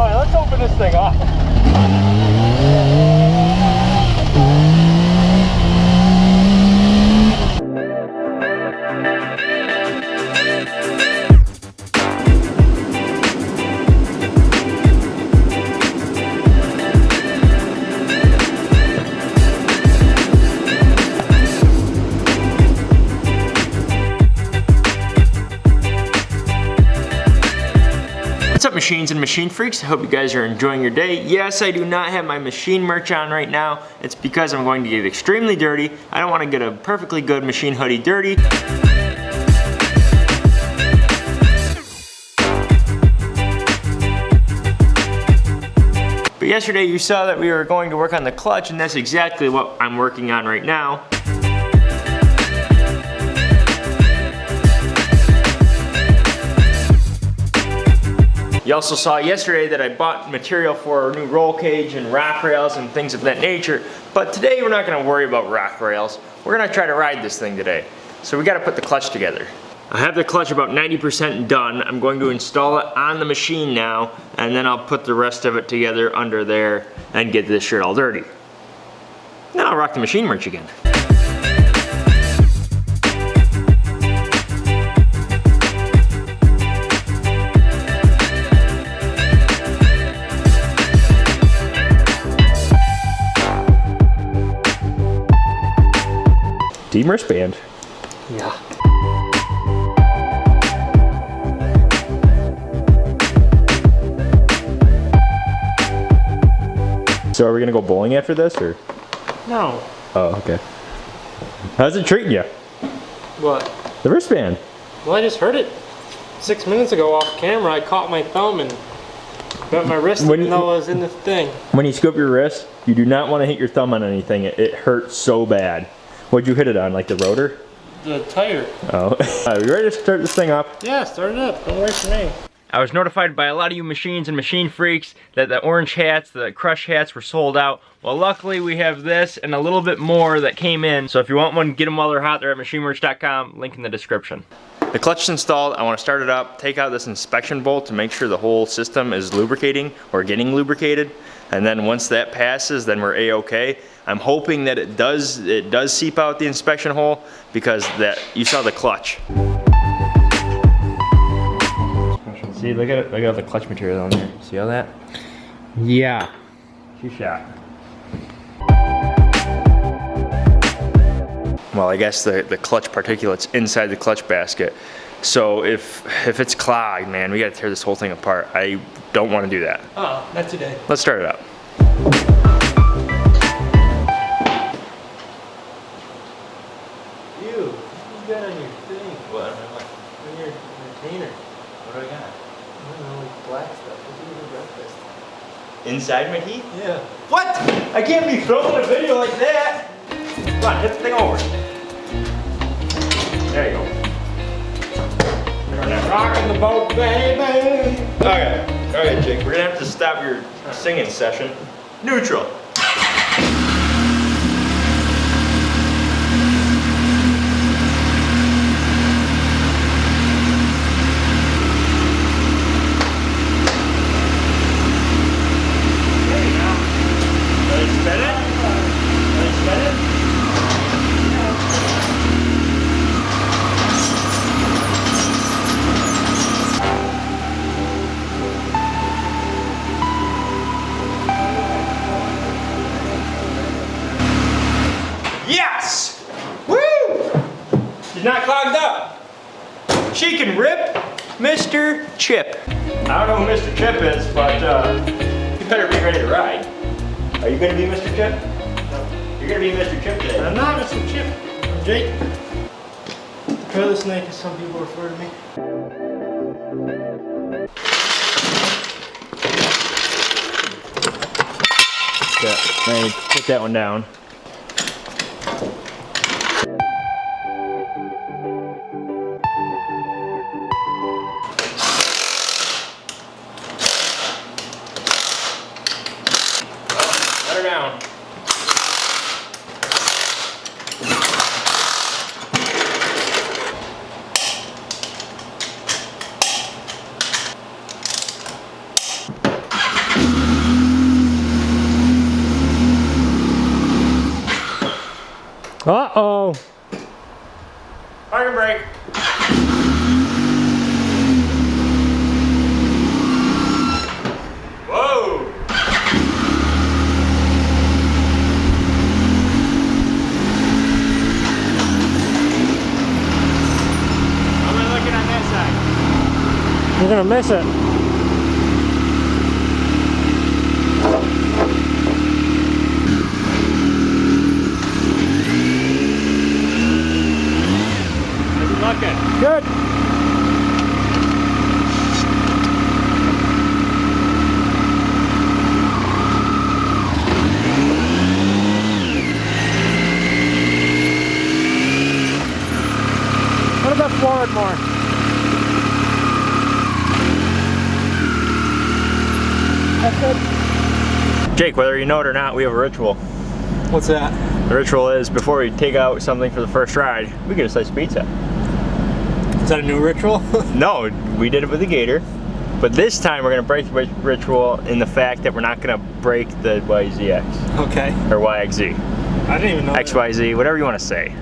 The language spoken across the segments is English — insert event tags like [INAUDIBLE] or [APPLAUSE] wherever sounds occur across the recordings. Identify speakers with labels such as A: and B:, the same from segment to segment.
A: All right, let's open this thing up.
B: What's up machines and machine freaks? I hope you guys are enjoying your day. Yes, I do not have my machine merch on right now. It's because I'm going to get extremely dirty. I don't want to get a perfectly good machine hoodie dirty. But yesterday you saw that we were going to work on the clutch and that's exactly what I'm working on right now. You also saw yesterday that I bought material for a new roll cage and rack rails and things of that nature. But today we're not gonna worry about rack rails. We're gonna try to ride this thing today. So we gotta put the clutch together. I have the clutch about 90% done. I'm going to install it on the machine now, and then I'll put the rest of it together under there and get this shirt all dirty. Then I'll rock the machine merch again. Team wristband.
A: Yeah.
B: So are we gonna go bowling after this, or?
A: No.
B: Oh, okay. How's it treating you?
A: What?
B: The wristband.
A: Well, I just heard it six minutes ago off camera. I caught my thumb and got my wrist
B: When
A: even
B: you-
A: though I was in the thing.
B: When you scoop your wrist, you do not want to hit your thumb on anything. It, it hurts so bad. What'd you hit it on, like the rotor?
A: The tire.
B: Oh. [LAUGHS] Are you ready to start this thing up?
A: Yeah, start it up. Don't wait for me.
B: I was notified by a lot of you machines and machine freaks that the orange hats, the crush hats were sold out. Well, luckily we have this and a little bit more that came in. So if you want one, get them while they're hot. They're at machinemerch.com, link in the description. The clutch is installed. I want to start it up, take out this inspection bolt to make sure the whole system is lubricating or getting lubricated. And then once that passes, then we're a-okay. I'm hoping that it does it does seep out the inspection hole because that you saw the clutch. See, look at it. Look at all the clutch material on there. See all that?
A: Yeah.
B: Two shot. Well, I guess the, the clutch particulates inside the clutch basket. So if if it's clogged, man, we gotta tear this whole thing apart. I don't want to do that.
A: Oh, not today.
B: Let's start it up.
A: You. What you got on your thing?
B: What?
A: On your retainer.
B: What do I got?
A: I don't know, like black stuff. What you eat for breakfast?
B: Inside my teeth?
A: Yeah.
B: What? I can't be filming a video like that. Come on, hit the thing over. There you go.
A: Rocking the boat, baby.
B: Okay, okay, Jake, we're gonna have to stop your singing session. Neutral.
A: I'm not Mr. Chip. I'm Jake. Trailer snake, as some people refer to me.
B: Yeah, put that one down.
A: Gonna miss it.
B: How's it looking?
A: Good. What about forward more? That's good.
B: Jake, whether you know it or not, we have a ritual.
A: What's that?
B: The ritual is before we take out something for the first ride, we get a slice of pizza.
A: Is that a new ritual? [LAUGHS]
B: No, we did it with the gator. But this time we're gonna break the ritual in the fact that we're not gonna break the YZX
A: okay.
B: or YXZ,
A: I didn't even know. that.
B: XYZ, whatever you want to say.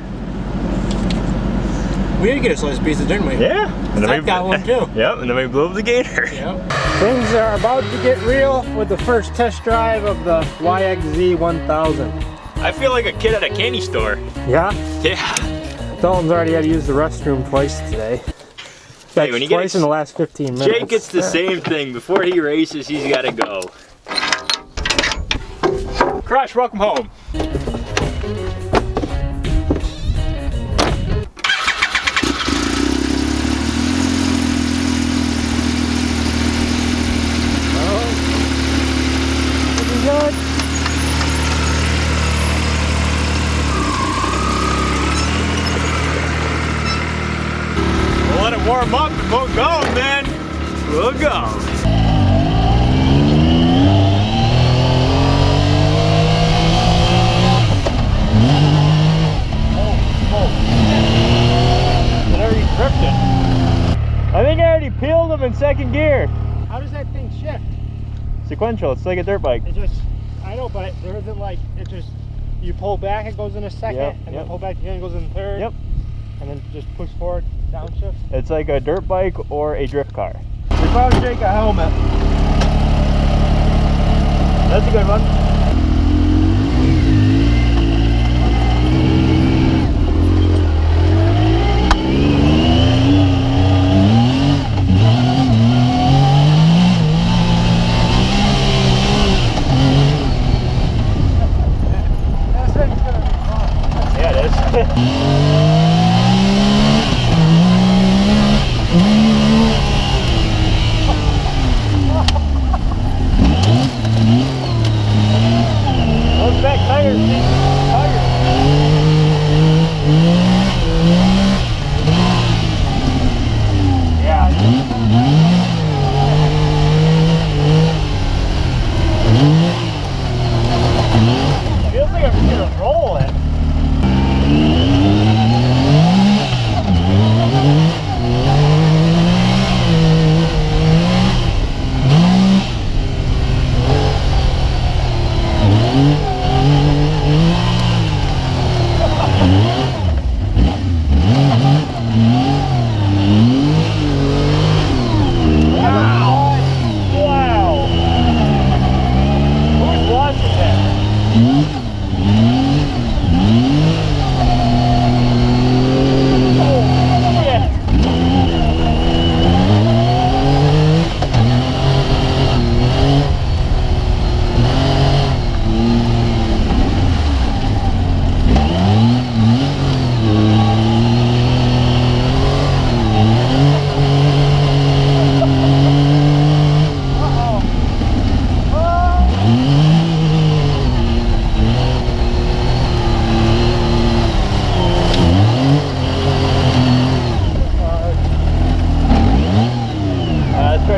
A: We did get a slice of pizza, didn't we?
B: Yeah. And
A: Zach got one too. [LAUGHS]
B: Yep, and then we blew up the gator.
A: Yep. [LAUGHS] Things are about to get real with the first test drive of the YXZ 1000.
B: I feel like a kid at a candy store.
A: Yeah?
B: Yeah.
A: Dalton's already had to use the restroom twice today.
B: Hey, when you get
A: twice
B: ex-
A: in the last 15 minutes.
B: Jake gets the same thing. Before he races, he's got to go. Crash, welcome home. Sequential, it's like a dirt bike.
A: It just, I know, but there isn't like, it just, you pull back, it goes in a second,
B: Yep,
A: and
B: yep.
A: then pull back again, it goes in third.
B: Yep.
A: And then just push forward, downshift.
B: It's like a dirt bike or a drift car. We found Jake a helmet. That's a good one.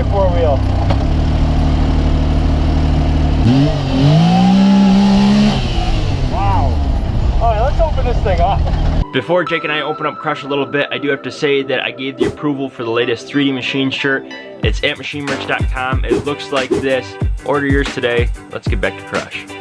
B: Four wheel. Wow. All right, let's open this thing up. Before Jake and I open up Crush a little bit, I do have to say that I gave the approval for the latest 3D Machine shirt. It's at machinemerch.com. It looks like this. Order yours today. Let's get back to Crush.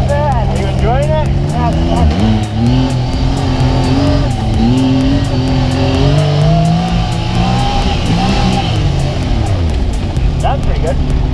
A: You enjoying it? That's pretty good.